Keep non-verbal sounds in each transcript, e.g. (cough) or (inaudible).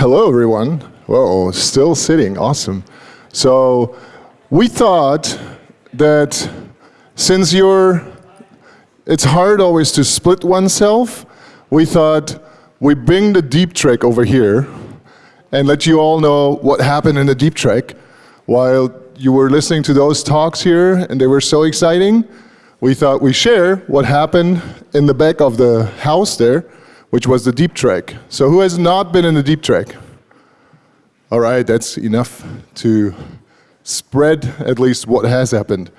hello everyone. Whoa, still sitting, awesome. So we thought that since you're, it's hard always to split oneself, we thought we bring the deep trek over here and let you all know what happened in the deep trek while you were listening to those talks here and they were so exciting. We thought we share what happened in the back of the house there, which was the deep track. So who has not been in the deep track? All right, that's enough to spread at least what has happened.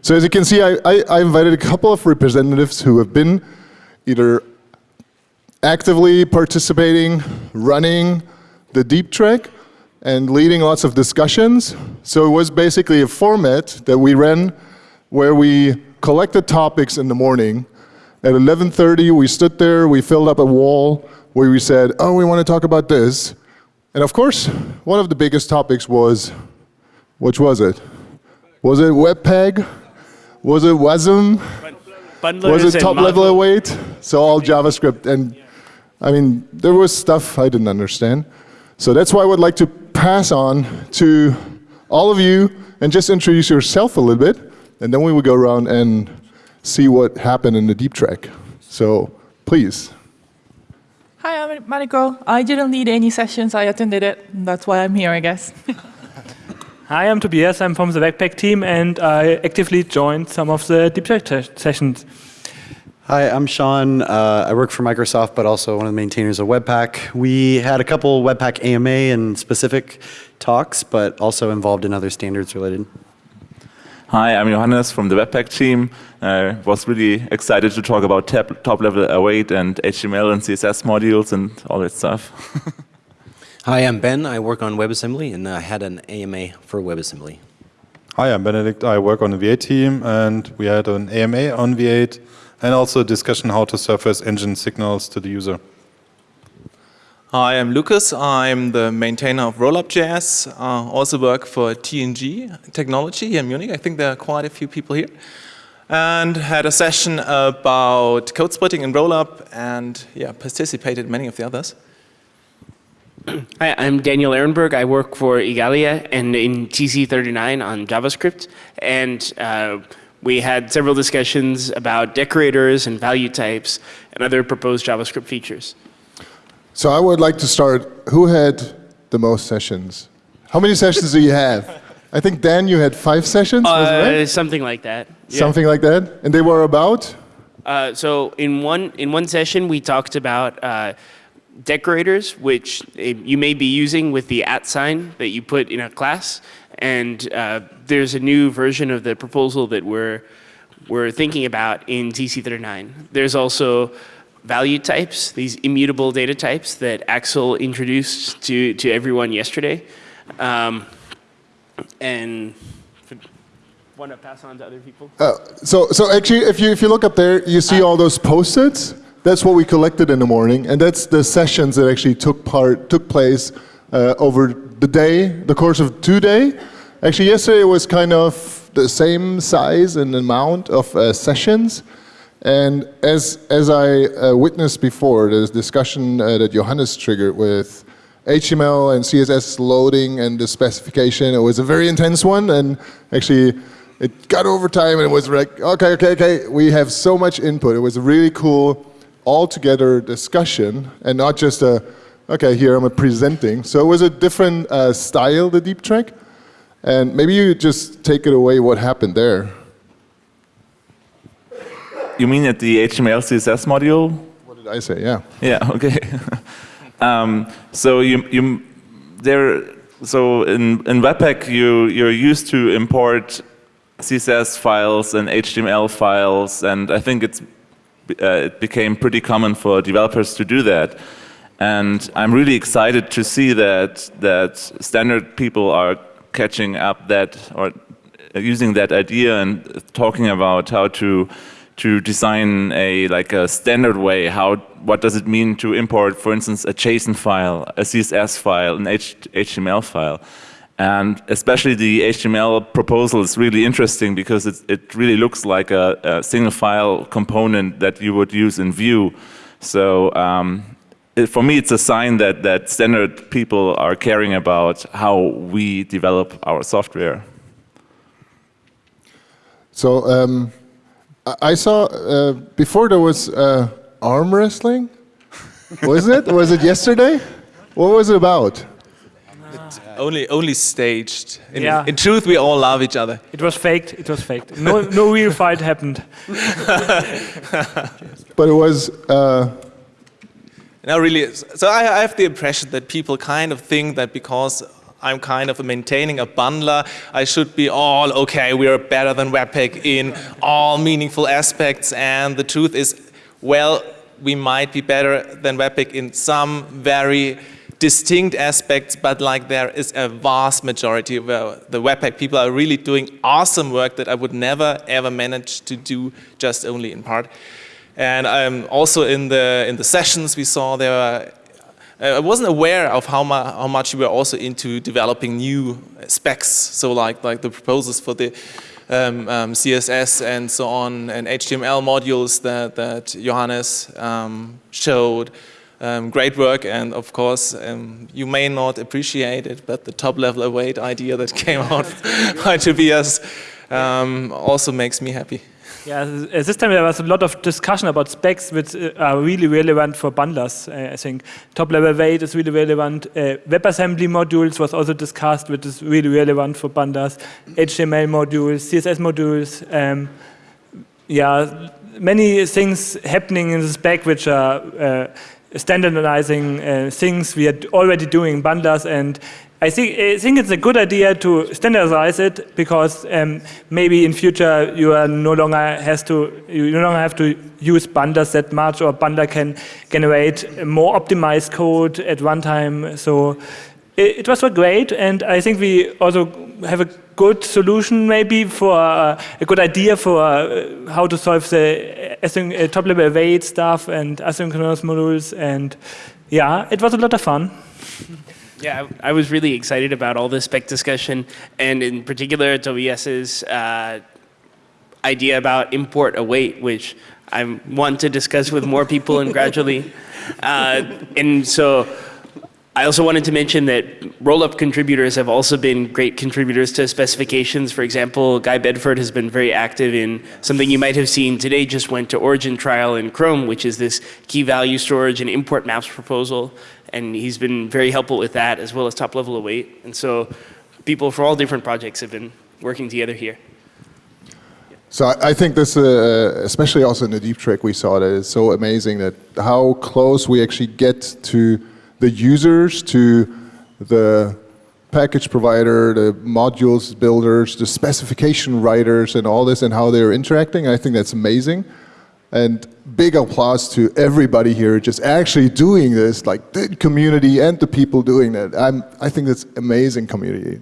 So as you can see, I, I, I invited a couple of representatives who have been either actively participating, running the deep track, and leading lots of discussions. So it was basically a format that we ran where we collected topics in the morning. At 11.30, we stood there, we filled up a wall where we said, oh, we want to talk about this. And of course, one of the biggest topics was, which was it? Was it Webpack? Was it WASM? Was it top level await? So all JavaScript. And I mean, there was stuff I didn't understand. So that's why I would like to pass on to all of you and just introduce yourself a little bit. And then we will go around and see what happened in the deep track. So please. Hi, I'm Mariko. I didn't lead any sessions. I attended it. That's why I'm here, I guess. (laughs) Hi, I'm Tobias. I'm from the Webpack team, and I actively joined some of the deep track sessions. Hi, I'm Sean. Uh, I work for Microsoft, but also one of the maintainers of Webpack. We had a couple Webpack AMA and specific talks, but also involved in other standards related. Hi, I'm Johannes from the Webpack team. I uh, was really excited to talk about top-level await and HTML and CSS modules and all that stuff. (laughs) Hi, I'm Ben. I work on WebAssembly, and I had an AMA for WebAssembly. Hi, I'm Benedikt. I work on the V8 team, and we had an AMA on V8 and also a discussion how to surface engine signals to the user. Hi, I'm Lukas. I'm the maintainer of Rollup.js. Uh, also work for TNG Technology here in Munich. I think there are quite a few people here. And had a session about code splitting in Rollup and yeah, participated many of the others. (clears throat) Hi, I'm Daniel Ehrenberg. I work for Igalia and in TC39 on JavaScript. And uh, we had several discussions about decorators and value types and other proposed JavaScript features. So I would like to start, who had the most sessions? How many sessions do you have? I think, Dan, you had five sessions, uh, right? Something like that. Yeah. Something like that? And they were about? Uh, so in one, in one session, we talked about uh, decorators, which eh, you may be using with the at sign that you put in a class. And uh, there's a new version of the proposal that we're, we're thinking about in TC39. There's also value types, these immutable data types that Axel introduced to, to everyone yesterday. Um, and want to pass on to other people? Uh, so, so actually, if you, if you look up there, you see uh, all those post-its. That's what we collected in the morning, and that's the sessions that actually took part, took place uh, over the day, the course of two day. Actually, yesterday was kind of the same size and amount of uh, sessions. And as, as I uh, witnessed before, this discussion uh, that Johannes triggered with HTML and CSS loading and the specification, it was a very intense one. And actually, it got over time and it was like, okay, okay, okay, we have so much input. It was a really cool all-together discussion and not just a, okay, here I'm presenting. So it was a different uh, style, the deep track. And maybe you just take it away what happened there. You mean at the HTML CSS module? What did I say? Yeah. Yeah. (laughs) Okay. (laughs) um, so you you there. So in in Webpack you you're used to import CSS files and HTML files, and I think it's uh, it became pretty common for developers to do that. And I'm really excited to see that that standard people are catching up that or using that idea and talking about how to to design a like a standard way how what does it mean to import for instance a JSON file a CSS file an H HTML file and especially the HTML proposal is really interesting because it, it really looks like a, a, single file component that you would use in Vue so um, it, for me, it's a sign that, that standard people are caring about how we develop our software. So um, I- I saw uh, before there was uh, arm wrestling. Was it? was it yesterday? What was it about? Only, only staged. In, Yeah. in truth, we all love each other. It was faked. It was faked. No, no real fight happened. (laughs) But it was. Uh, No, really. So I, I have the impression that people kind of think that because I'm kind of maintaining a bundler, I should be all okay. We are better than Webpack in all meaningful aspects, and the truth is, well, we might be better than Webpack in some very distinct aspects, but like there is a vast majority where the Webpack people are really doing awesome work that I would never ever manage to do just only in part. And um, also in the in the sessions we saw there, uh, I wasn't aware of how, mu how much we were also into developing new specs. So like like the proposals for the um, um, CSS and so on, and HTML modules that that Johannes um, showed. Um, great work, and of course, um, you may not appreciate it, but the top level await idea that (laughs) came out (laughs) by Tobias um, also makes me happy. Yeah, th- this time there was a lot of discussion about specs which uh, are really relevant for bundlers. Uh, I think top-level await is really relevant. Uh, WebAssembly modules was also discussed, which is really relevant for bundlers. HTML modules, CSS modules. Um, yeah, many things happening in the spec which are uh, standardizing uh, things we are already doing bundlers and I think, I think it's a good idea to standardize it because um, maybe in future you are no longer has to you no longer have to use bundlers that much or bundler can generate more optimized code at runtime. So it, it was great and I think we also have a good solution maybe for uh, a good idea for uh, how to solve the uh, top level await stuff and asynchronous modules and yeah, it was a lot of fun. Yeah, I I was really excited about all this spec discussion, and in particular Tobias's uh, idea about import await, which I want to discuss with more people and gradually. (laughs) Uh, and so I also wanted to mention that Rollup contributors have also been great contributors to specifications. For example, Guy Bedford has been very active in something you might have seen today just went to origin trial in Chrome, which is this key value storage and import maps proposal. And he's been very helpful with that as well as top level await. And so people for all different projects have been working together here. So I, think this, uh, especially also in the deep track we saw, that is so amazing that how close we actually get to the users, to the package provider, the modules builders, the specification writers, and all this, and how they're interacting. I think that's amazing. And big applause to everybody here just actually doing this, like the community and the people doing that. I'm, I think that's amazing community.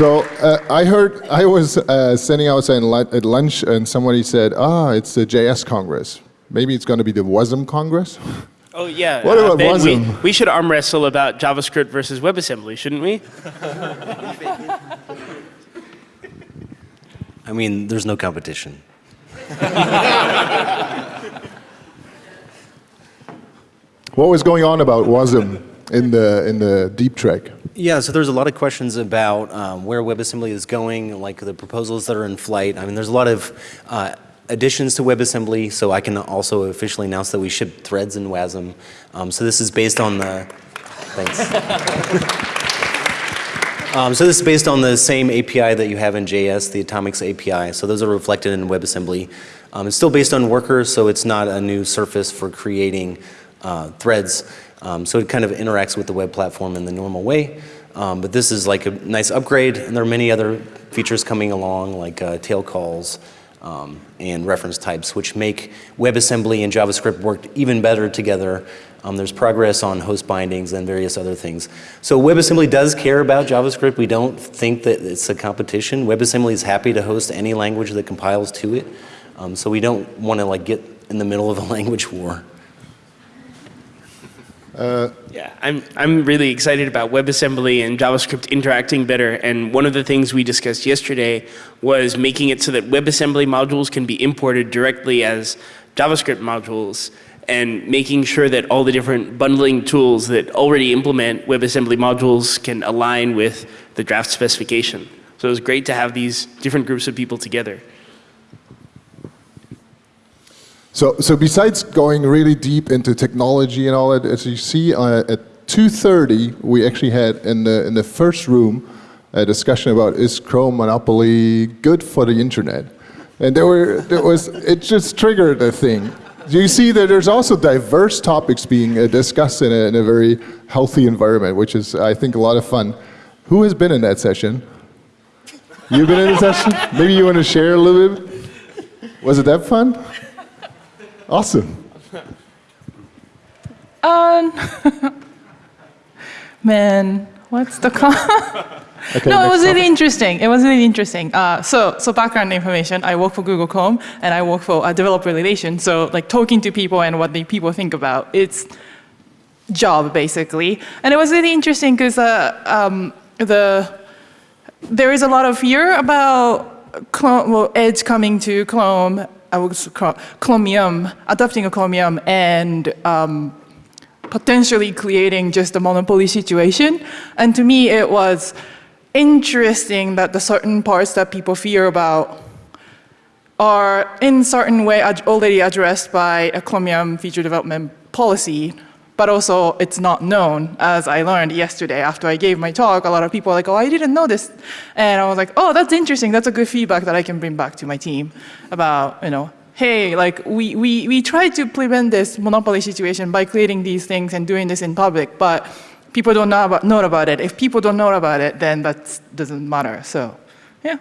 So uh, I heard I was uh, standing outside at lunch, and somebody said, "Ah, it's the JS Congress. Maybe it's going to be the WASM Congress." (laughs) Oh yeah. What about Ben, we, WASM? we should arm wrestle about JavaScript versus WebAssembly, shouldn't we? (laughs) I mean, there's no competition. (laughs) What was going on about WASM in the in the deep track? Yeah, so there's a lot of questions about um, where WebAssembly is going, like the proposals that are in flight. I mean, there's a lot of uh, additions to WebAssembly, so I can also officially announce that we ship threads in WASM. Um, so this is based on the, thanks. (laughs) Um, so this is based on the same API that you have in JS, the Atomics API. So those are reflected in WebAssembly. Um, it's still based on workers, so it's not a new surface for creating uh, threads. Um, so it kind of interacts with the web platform in the normal way. Um, but this is like a nice upgrade, and there are many other features coming along, like uh, tail calls um, and reference types, which make WebAssembly and JavaScript work even better together. Um, there's progress on host bindings and various other things. So WebAssembly does care about JavaScript. We don't think that it's a competition. WebAssembly is happy to host any language that compiles to it. Um, so we don't want to like get in the middle of a (laughs) language war. Uh, yeah, I'm, I'm really excited about WebAssembly and JavaScript interacting better. And one of the things we discussed yesterday was making it so that WebAssembly modules can be imported directly as JavaScript modules and making sure that all the different bundling tools that already implement WebAssembly modules can align with the draft specification. So it was great to have these different groups of people together. So, so besides going really deep into technology and all that, as you see uh, at 2.30, we actually had in the, in the first room a discussion about is Chrome Monopoly good for the internet? And there were, there was, it just triggered a thing. You see that there's also diverse topics being uh, discussed in a, in a very healthy environment, which is, I think, a lot of fun. Who has been in that session? You've been in the session? Maybe you want to share a little bit? Was it that fun? Awesome. Um, (laughs) man, what's the con? (laughs) Okay, no, it was really interesting. It was really interesting. Uh, so, so background information. I work for Google Chrome, and I work for uh, developer relations. So, like talking to people and what the people think about. It's job basically, and it was really interesting because uh, um, the there is a lot of fear about Chrome, well, Edge coming to Chrome, I was Chro- Chromium, adopting a Chromium, and um, potentially creating just a monopoly situation. And to me, it was interesting that the certain parts that people fear about are in certain way ad- already addressed by a Chromium feature development policy, but also it's not known. As I learned yesterday after I gave my talk, a lot of people are like, oh, I didn't know this. And I was like, oh, that's interesting. That's a good feedback that I can bring back to my team about, you know, hey, like we, we, we tried to prevent this monopoly situation by creating these things and doing this in public, but people don't know about, know about it. If people don't know about it, then that doesn't matter. So, yeah.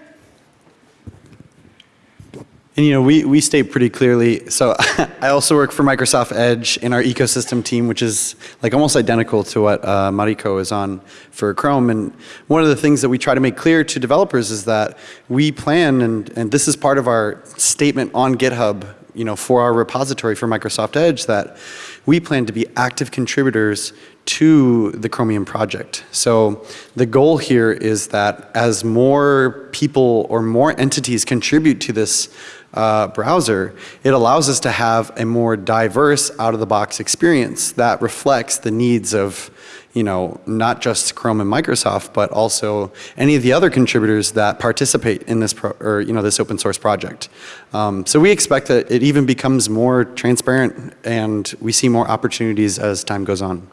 And you know, we, we state pretty clearly, so (laughs) I also work for Microsoft Edge in our ecosystem team, which is like almost identical to what uh, Mariko is on for Chrome. And one of the things that we try to make clear to developers is that we plan, and, and this is part of our statement on GitHub, you know, for our repository for Microsoft Edge, that we plan to be active contributors to the Chromium project. So the goal here is that as more people or more entities contribute to this uh, browser, it allows us to have a more diverse out-of-the-box experience that reflects the needs of, you know, not just Chrome and Microsoft, but also any of the other contributors that participate in this, or, you know, this open source project. Um, so we expect that it even becomes more transparent and we see more opportunities as time goes on.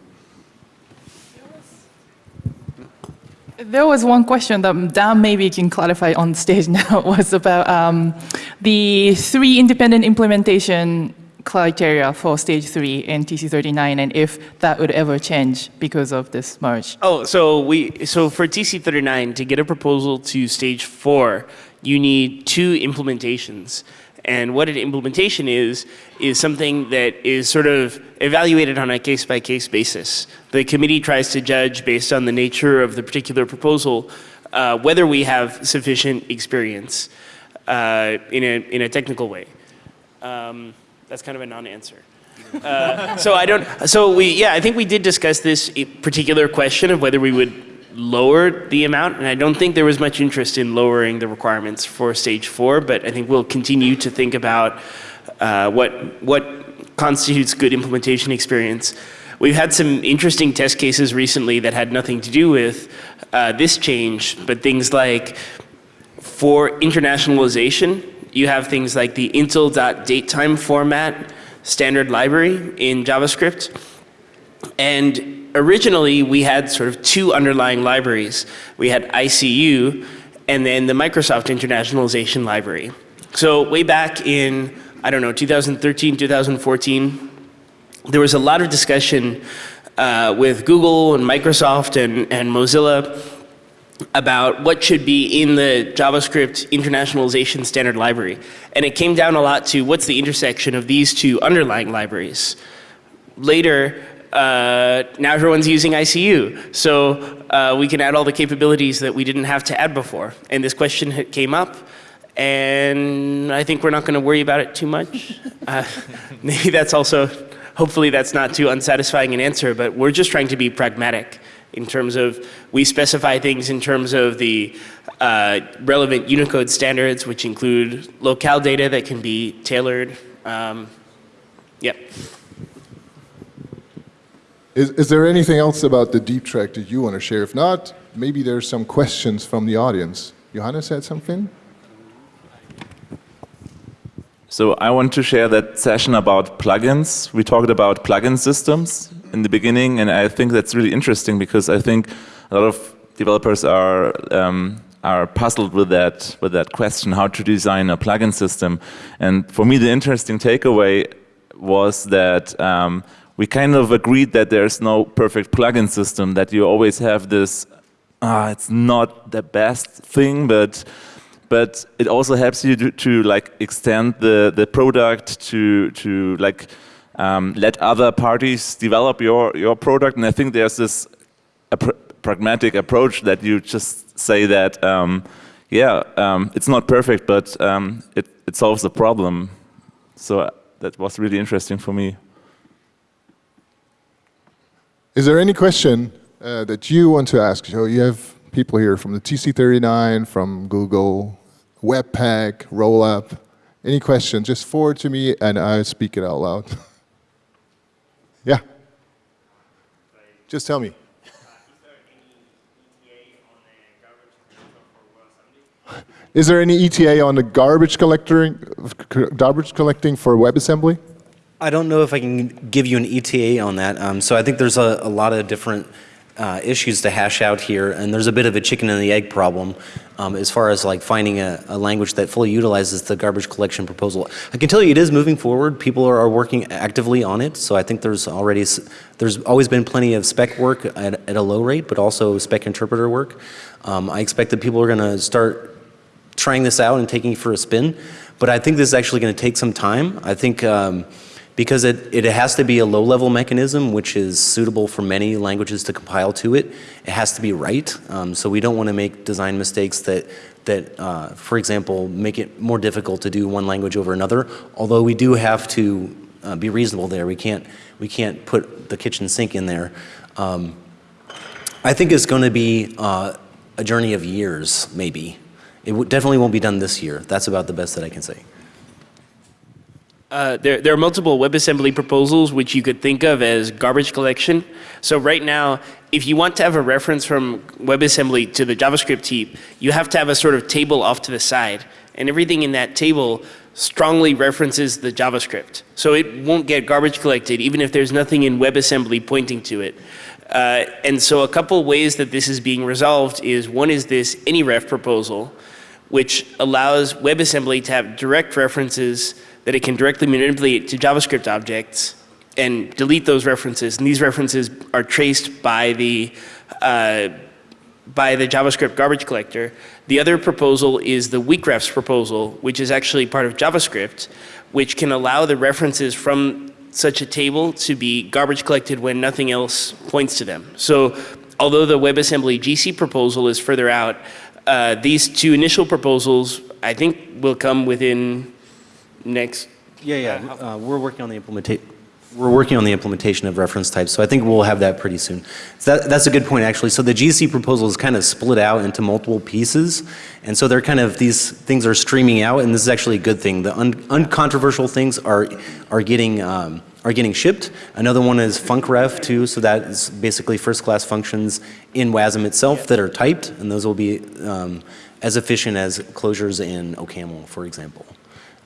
There was one question that Dan maybe can clarify on stage (laughs) now was about um, the three independent implementation criteria for stage three in TC39 and if that would ever change because of this merge. Oh, so we so for TC39 to get a proposal to stage four, you need two implementations. And what an implementation is, is something that is sort of evaluated on a case by case basis. The committee tries to judge based on the nature of the particular proposal uh, whether we have sufficient experience uh, in, a, in a technical way. Um, that's kind of a non-answer. Uh, so I don't, so we, yeah, I think we did discuss this particular question of whether we would lower the amount, and I don't think there was much interest in lowering the requirements for stage four, but I think we'll continue to think about uh, what, what constitutes good implementation experience. We've had some interesting test cases recently that had nothing to do with uh, this change, but things like for internationalization, you have things like the Intl.DateTimeFormat standard library in JavaScript. And originally, we had sort of two underlying libraries. We had ICU and then the Microsoft Internationalization Library. So way back in, I don't know, 2013, 2014, there was a lot of discussion uh, with Google and Microsoft and, and Mozilla about what should be in the JavaScript internationalization standard library. And it came down a lot to what's the intersection of these two underlying libraries. Later, uh, now everyone's using ICU. So uh, we can add all the capabilities that we didn't have to add before. And this question came up, and I think we're not going to worry about it too much. (laughs) Uh, (laughs) maybe that's also hopefully that's not too unsatisfying an answer, but we're just trying to be pragmatic in terms of we specify things in terms of the uh, relevant Unicode standards, which include locale data that can be tailored. Um, yep. Is, is there anything else about the deep track that you want to share? If not, maybe there's some questions from the audience. Johannes had something? So I want to share that session about plugins. We talked about plugin systems in the beginning, and I think that's really interesting because I think a lot of developers are um, are puzzled with that with that question, how to design a plugin system. And for me, the interesting takeaway was that um, we kind of agreed that there's no perfect plugin system, that you always have this, ah, it's not the best thing, but but it also helps you to, to like extend the, the product to to like um, let other parties develop your your product. And I think there's this pr pragmatic approach that you just say that um, yeah, um, it's not perfect, but um, it it solves the problem. So uh, that was really interesting for me. Is there any question uh, that you want to ask? So you have people here from the TC39, from Google, Webpack, Rollup. Any question, just forward to me and I'll speak it out loud. (laughs) yeah. Just tell me. (laughs) Is there any ETA on the garbage collecting, garbage collecting for WebAssembly? I don't know if I can give you an ETA on that. Um, so I think there's a, a lot of different uh, issues to hash out here, and there's a bit of a chicken and the egg problem um, as far as like finding a, a, language that fully utilizes the garbage collection proposal. I can tell you it is moving forward. People are, are working actively on it, so I think there's already there's always been plenty of spec work at, at a low rate, but also spec interpreter work. Um, I expect that people are going to start trying this out and taking it for a spin, but I think this is actually going to take some time. I think. Because it, it has to be a low-level mechanism which is suitable for many languages to compile to it. It has to be right, um, so we don't want to make design mistakes that, that uh, for example, make it more difficult to do one language over another, although we do have to uh, be reasonable there. We can't, we can't put the kitchen sink in there. Um, I think it's going to be uh, a journey of years, maybe. It definitely won't be done this year. That's about the best that I can say. Uh, there, there are multiple WebAssembly proposals which you could think of as garbage collection. So right now, if you want to have a reference from WebAssembly to the JavaScript heap, you have to have a sort of table off to the side. And everything in that table strongly references the JavaScript. So it won't get garbage collected even if there's nothing in WebAssembly pointing to it. Uh, and so a couple ways that this is being resolved is one is this AnyRef proposal, which allows WebAssembly to have direct references that it can directly manipulate to JavaScript objects and delete those references. And these references are traced by the, uh, by the JavaScript garbage collector. The other proposal is the weakrefs proposal, which is actually part of JavaScript, which can allow the references from such a table to be garbage collected when nothing else points to them. So although the WebAssembly GC proposal is further out, uh, these two initial proposals I think will come within next? Yeah, yeah. Uh, we're working on the implementation. We're working on the implementation of reference types, so I think we'll have that pretty soon. So that, that's a good point, actually. So the GC proposal is kind of split out into multiple pieces, and so they're kind of these things are streaming out, and this is actually a good thing. The un, uncontroversial things are are getting um, are getting shipped. Another one is funcref too, so that is basically first-class functions in WASM itself that are typed, and those will be um, as efficient as closures in OCaml, for example.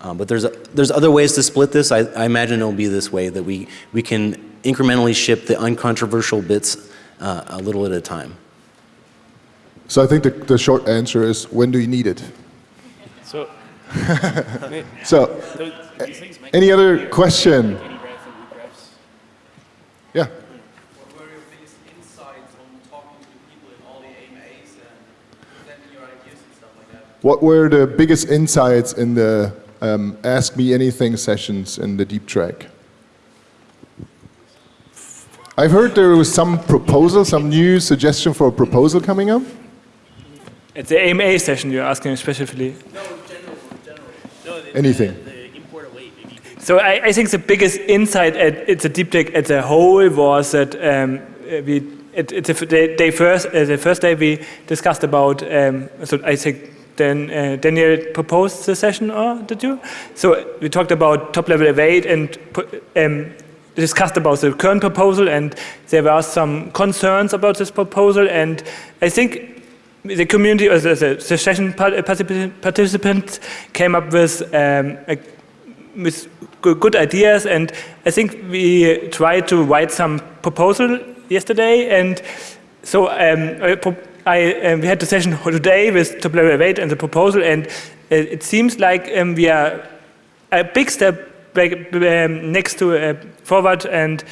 Um, but there's, a, there's other ways to split this. I, I, imagine it'll be this way, that we, we can incrementally ship the uncontroversial bits uh, a little at a time. So I think the, the short answer is, when do you need it? So, (laughs) so any other question? Yeah. What were the biggest insights in the um, Ask Me Anything sessions in the deep track. I've heard there was some proposal, some new suggestion for a proposal coming up. It's the AMA session you're asking specifically. No, general, general. No, the, Anything. The, the import await, so I, I, think the biggest insight at it's a deep tech as a whole was that um, we it, it's a day, day first uh, the first day we discussed about um, so I think then uh, Daniel proposed the session or did you? So we talked about top level await and um, discussed about the current proposal and there were some concerns about this proposal and I think the community or the, the, the session participants came up with, um, a, with good ideas and I think we tried to write some proposal yesterday and so um, I, um, we had the session today with level await and the proposal and it seems like um, we are a big step back, um, next to uh, forward and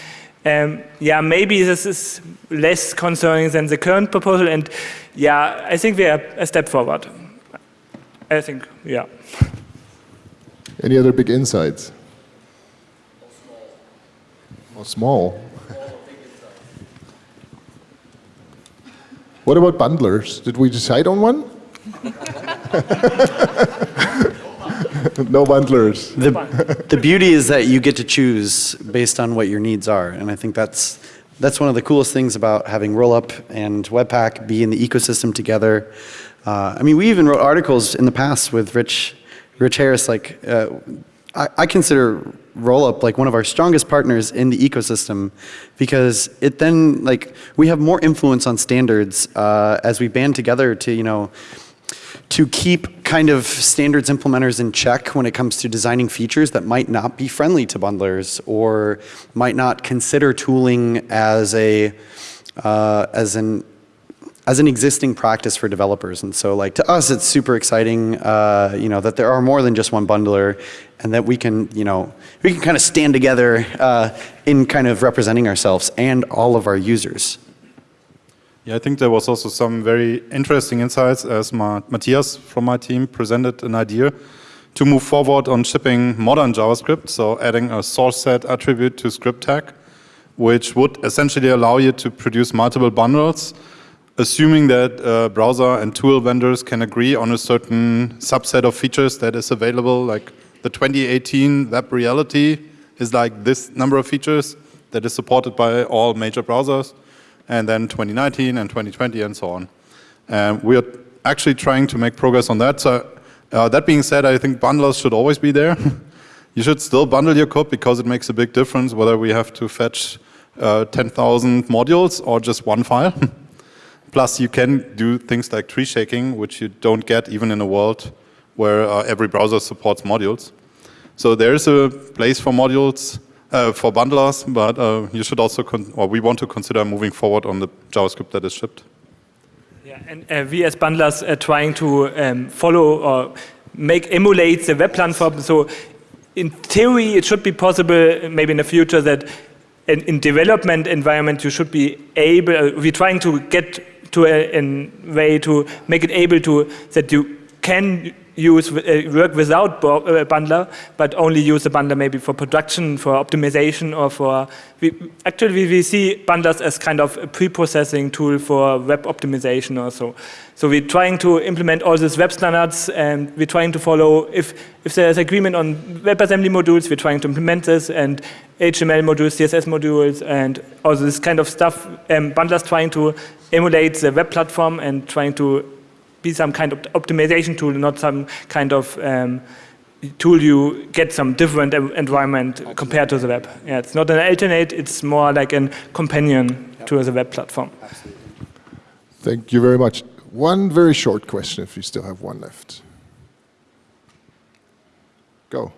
um, yeah, maybe this is less concerning than the current proposal and yeah, I think we are a step forward. I think, yeah. Any other big insights? Or small? Or small. What about bundlers? Did we decide on one? (laughs) no bundlers. The, the beauty is that you get to choose based on what your needs are. And I think that's, that's one of the coolest things about having Rollup and Webpack be in the ecosystem together. Uh, I mean, we even wrote articles in the past with Rich, Rich Harris. Like, uh, I, I consider Rollup like one of our strongest partners in the ecosystem because it then, like, we have more influence on standards uh, as we band together to, you know, to keep kind of standards implementers in check when it comes to designing features that might not be friendly to bundlers or might not consider tooling as a uh, as an as an existing practice for developers. And so like to us, it's super exciting, uh, you know, that there are more than just one bundler and that we can, you know, we can kind of stand together uh, in kind of representing ourselves and all of our users. Yeah, I think there was also some very interesting insights as Ma Matthias from my team presented an idea to move forward on shipping modern JavaScript, so adding a source set attribute to script tag, which would essentially allow you to produce multiple bundles, assuming that uh, browser and tool vendors can agree on a certain subset of features that is available, like the 2018 web reality is like this number of features that is supported by all major browsers and then 2019 and 2020 and so on. We are actually trying to make progress on that. So uh, that being said, I think bundlers should always be there. (laughs) you should still bundle your code because it makes a big difference whether we have to fetch uh, 10,000 modules or just one file. (laughs) Plus, you can do things like tree shaking, which you don't get even in a world where uh, every browser supports modules. So there is a place for modules uh, for bundlers, but uh, you should also, or we want to consider moving forward on the JavaScript that is shipped. Yeah, and uh, we as bundlers are trying to um, follow or make emulate the web platform. So in theory, it should be possible maybe in the future that in, in development environment you should be able, uh, we're trying to get to a, a way to make it able to, that you can use uh, work without uh, bundler, but only use the bundler maybe for production, for optimization, or for we, actually we see bundlers as kind of a pre-processing tool for web optimization or so. So we're trying to implement all these web standards, and we're trying to follow if if there's agreement on WebAssembly modules, we're trying to implement this, and HTML modules, CSS modules, and all this kind of stuff. Um, bundlers trying to emulate the web platform and trying to be some kind of optimization tool, not some kind of um, tool you get some different environment Absolutely. compared to the web. Yeah, it's not an alternate, it's more like a companion yep. to the web platform. Absolutely. Thank you very much. One very short question, if you still have one left. Go.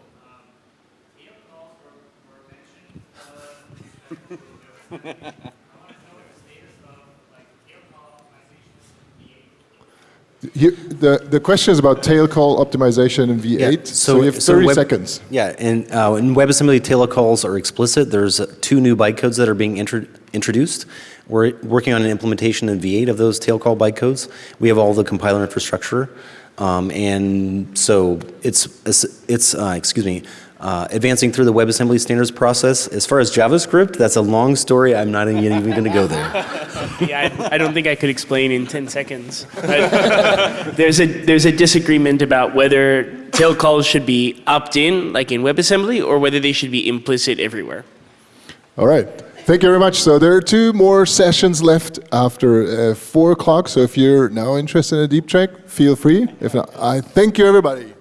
(laughs) (laughs) You, the, the question is about tail call optimization in V8. Yeah, so, so, you have 30 so web, seconds. Yeah, and uh, in WebAssembly, tail calls are explicit. There's uh, two new bytecodes that are being intro introduced. We're working on an implementation in V8 of those tail call bytecodes. We have all the compiler infrastructure. Um, and so it's, it's uh, excuse me, uh, advancing through the WebAssembly standards process. As far as JavaScript, that's a long story. I'm not even, even going to go there. (laughs) yeah, I, I, don't think I could explain in 10 seconds. (laughs) there's, a, there's a disagreement about whether tail calls should be opt-in, like in WebAssembly, or whether they should be implicit everywhere. All right. Thank you very much. So there are two more sessions left after uh, 4 o'clock. So if you're now interested in a deep track, feel free. If not, I thank you, everybody.